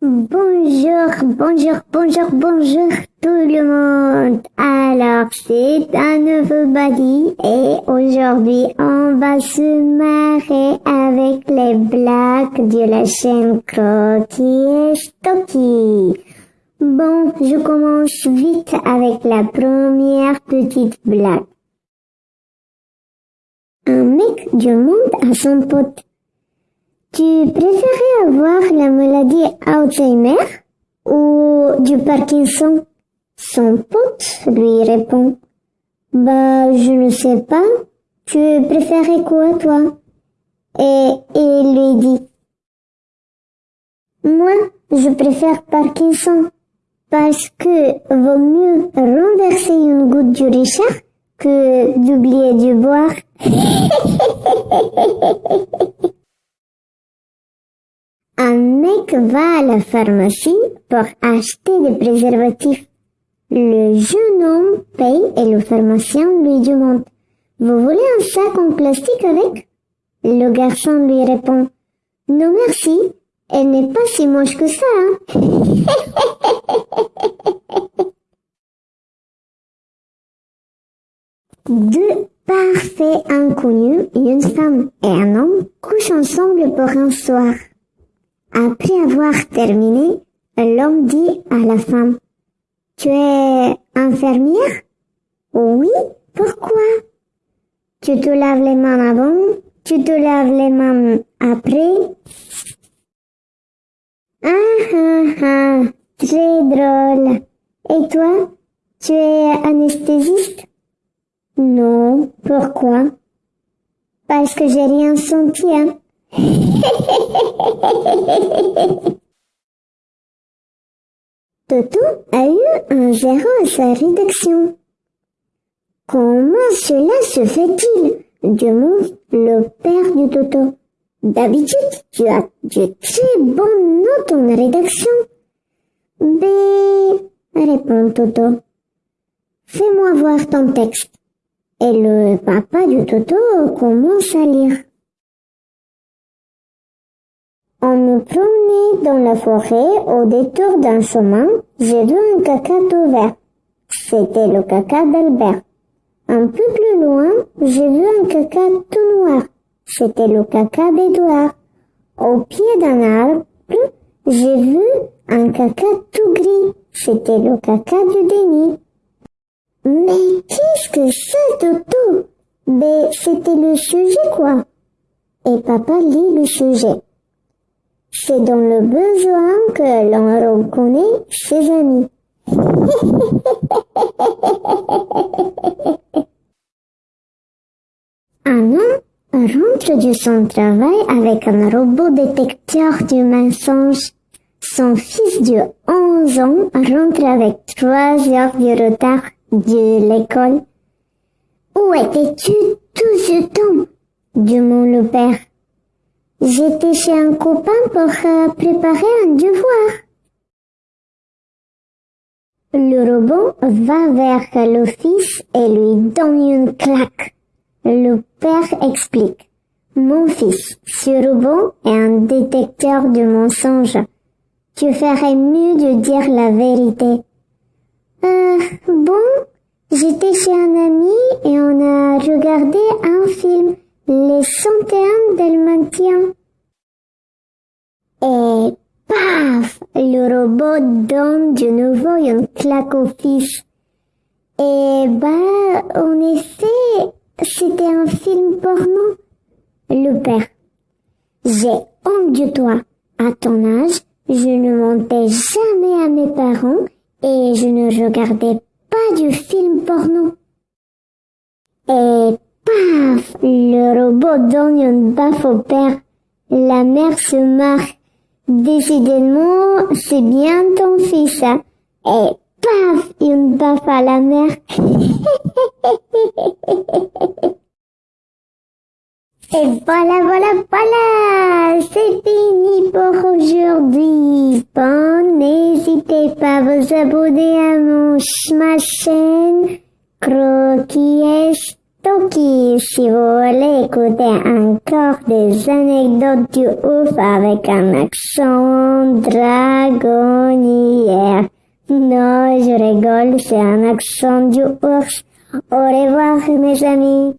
Bonjour, bonjour, bonjour, bonjour tout le monde. Alors c'est un nouveau body et aujourd'hui on va se marrer avec les blagues de la chaîne Croquis et Stocky. Bon, je commence vite avec la première petite blague. Un mec du monde a son pote. Tu préférais maladie Alzheimer ou du Parkinson? Son pote lui répond. Bah, je ne sais pas. Tu préférais quoi, toi? Et il lui dit. Moi, je préfère Parkinson parce que vaut mieux renverser une goutte du Richard que d'oublier de boire. Un mec va à la pharmacie pour acheter des préservatifs. Le jeune homme paye et le pharmacien lui demande Vous voulez un sac en plastique avec? Le garçon lui répond Non merci, elle n'est pas si moche que ça. Hein. Deux parfaits inconnus, une femme et un homme, couchent ensemble pour un soir. Après avoir terminé, l'homme dit à la femme, Tu es infirmière? Oui, pourquoi? Tu te laves les mains avant, tu te laves les mains après Ah ah ah, très drôle. Et toi, tu es anesthésiste? Non, pourquoi? Parce que j'ai rien senti, hein. Toto a eu un zéro à sa rédaction. Comment cela se fait-il? demande le père du Toto. D'habitude, tu as de très bonnes notes en rédaction. B, répond Toto. Fais-moi voir ton texte. Et le papa du Toto commence à lire. On me promenait dans la forêt au détour d'un chemin. J'ai vu un caca tout vert. C'était le caca d'Albert. Un peu plus loin, j'ai vu un caca tout noir. C'était le caca d'Edouard. Au pied d'un arbre, j'ai vu un caca tout gris. C'était le caca du déni. Mais qu'est-ce que c'est, Toto Ben, c'était le sujet, quoi. Et papa lit le sujet. C'est dans le besoin que l'on reconnaît ses amis. Un homme rentre de son travail avec un robot détecteur du mensonge. Son fils de 11 ans rentre avec trois heures de retard de l'école. Où étais-tu tout ce temps? demande le père. J'étais chez un copain pour euh, préparer un devoir. Le robot va vers l'office et lui donne une claque. Le père explique. Mon fils, ce robot est un détecteur de mensonges. Tu ferais mieux de dire la vérité. Euh, bon, j'étais chez un ami et on a regardé un film les centaines d'Elmantien. Et paf, le robot donne de nouveau une claque au fils. Et bah, en effet, c'était un film porno. Le père. J'ai honte de toi. À ton âge, je ne mentais jamais à mes parents et je ne regardais pas du film porno. Et Paf Le robot donne une baffe au père. La mère se marre. Décidément, c'est bien ton fils. Hein. Et paf Une baffe à la mère. Et voilà, voilà, voilà, c'est fini pour aujourd'hui. Bon, n'hésitez pas à vous abonner à mon, ma chaîne Croquis Donc, si vous voulez écouter encore des anecdotes du ouf avec un accent dragonnière. Non, je rigole, c'est un accent du ours. Au revoir, mes amis.